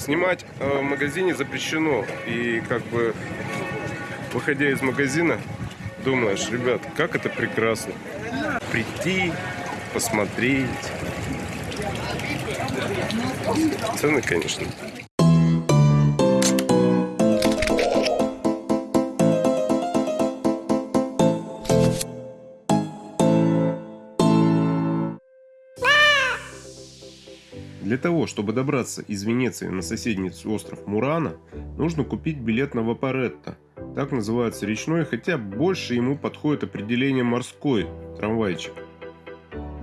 Снимать э, в магазине запрещено. И как бы, выходя из магазина, думаешь, ребят, как это прекрасно. Прийти, посмотреть. Цены, конечно. Того, чтобы добраться из Венеции на соседний остров Мурана, нужно купить билет на Вапоретто. Так называется речной, хотя больше ему подходит определение морской трамвайчик.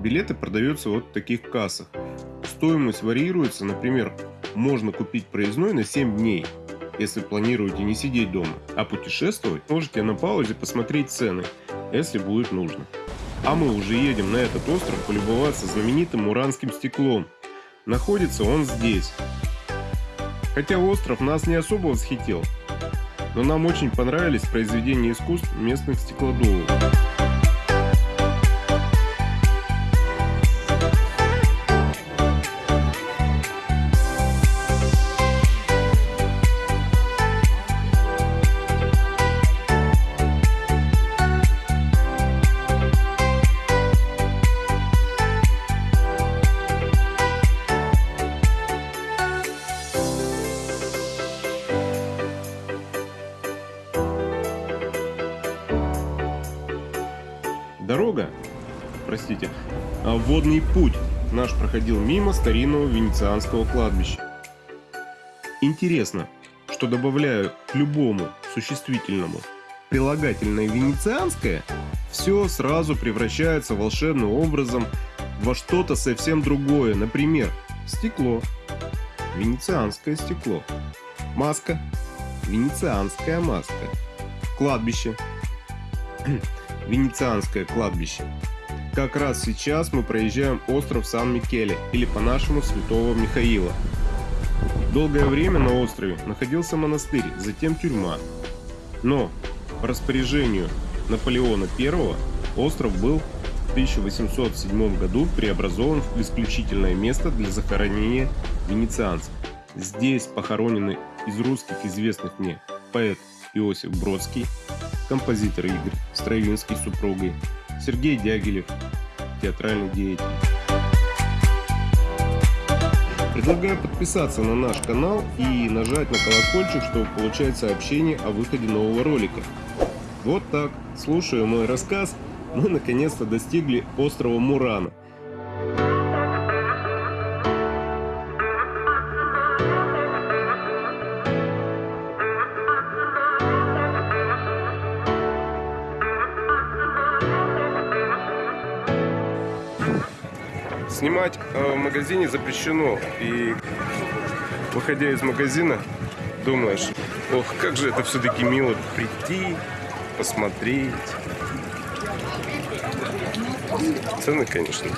Билеты продаются вот в таких кассах. Стоимость варьируется, например, можно купить проездной на 7 дней, если планируете не сидеть дома, а путешествовать можете на паузе посмотреть цены, если будет нужно. А мы уже едем на этот остров полюбоваться знаменитым муранским стеклом – Находится он здесь. Хотя остров нас не особо восхитил, но нам очень понравились произведения искусств местных стеклодувов. Дорога, простите, а водный путь наш проходил мимо старинного венецианского кладбища. Интересно, что добавляю к любому существительному прилагательное венецианское, все сразу превращается волшебным образом во что-то совсем другое. Например, стекло, венецианское стекло, маска, венецианская маска, кладбище, Венецианское кладбище. Как раз сейчас мы проезжаем остров Сан-Микеле, или по-нашему Святого Михаила. Долгое время на острове находился монастырь, затем тюрьма. Но по распоряжению Наполеона I остров был в 1807 году преобразован в исключительное место для захоронения венецианцев. Здесь похоронены из русских известных мне поэт Иосиф Бродский, композитор Игорь Стравинский с супругой, Сергей Дягилев, театральный деятель. Предлагаю подписаться на наш канал и нажать на колокольчик, чтобы получать сообщения о выходе нового ролика. Вот так, слушая мой рассказ, мы наконец-то достигли острова Мурана – Снимать э, в магазине запрещено. И выходя из магазина, думаешь, ох, как же это все-таки мило прийти, посмотреть. Цены, конечно.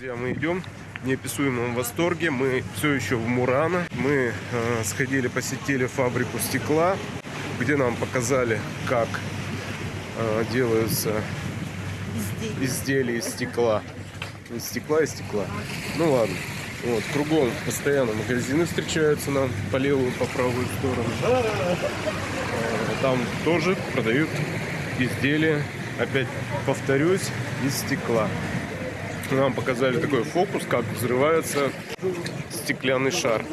Мы идем в неописуемом восторге. Мы все еще в Мурана. Мы э, сходили, посетили фабрику стекла, где нам показали, как э, делаются изделия из стекла. Из стекла и стекла. Ну ладно. Вот, кругом постоянно магазины встречаются нам по левую, по правую сторону. Э, там тоже продают изделия, опять повторюсь, из стекла нам показали такой фокус, как взрывается стеклянный шар.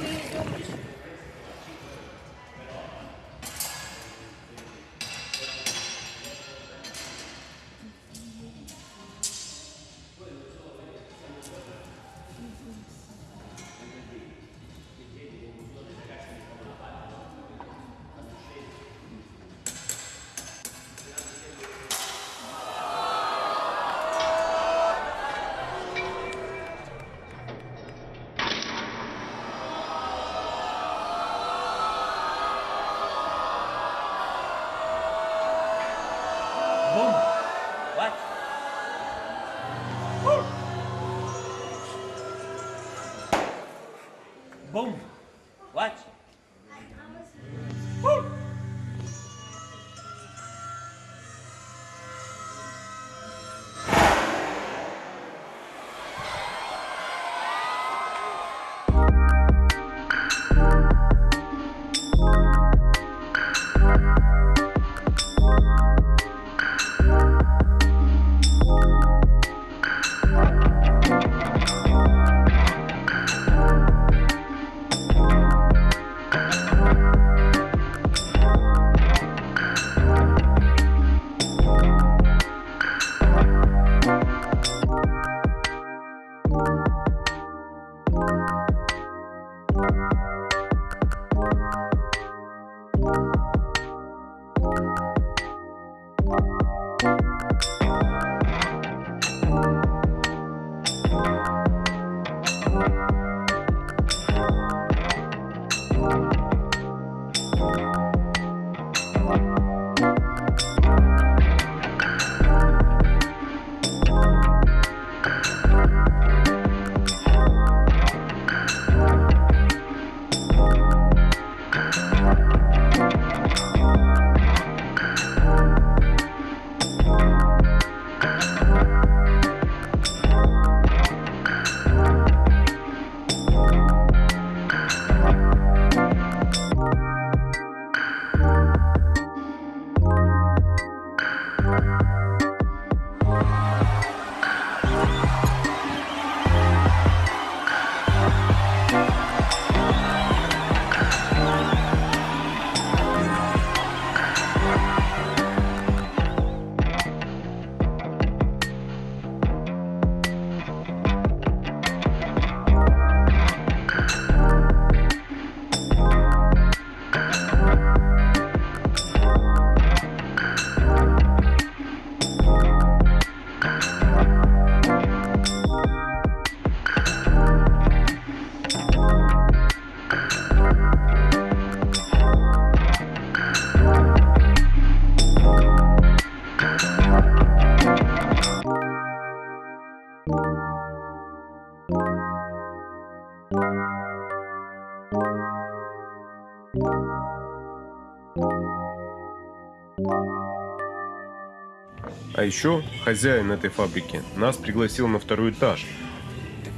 А еще хозяин этой фабрики нас пригласил на второй этаж,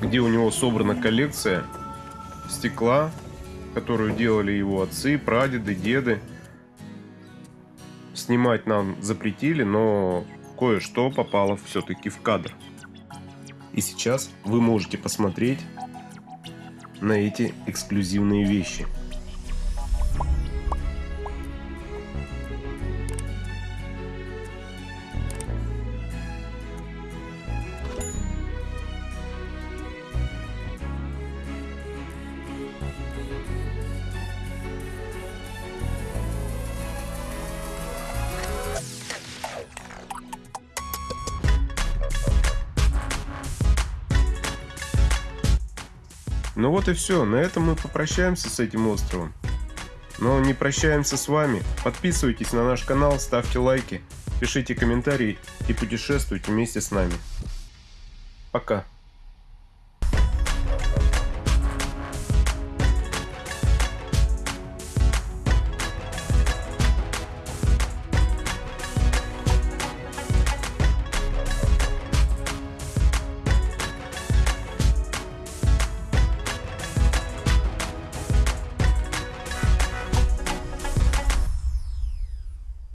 где у него собрана коллекция стекла, которую делали его отцы, прадеды, деды. Снимать нам запретили, но кое-что попало все-таки в кадр. И сейчас вы можете посмотреть на эти эксклюзивные вещи. Ну вот и все, на этом мы попрощаемся с этим островом. Но не прощаемся с вами. Подписывайтесь на наш канал, ставьте лайки, пишите комментарии и путешествуйте вместе с нами. Пока.